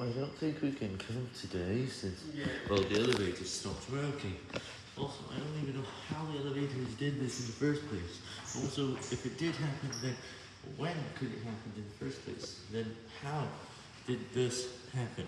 I don't think we can come today since, well, the elevator stopped working. Also, I don't even know how the elevators did this in the first place. Also, if it did happen, then when could it happen in the first place? Then how did this happen?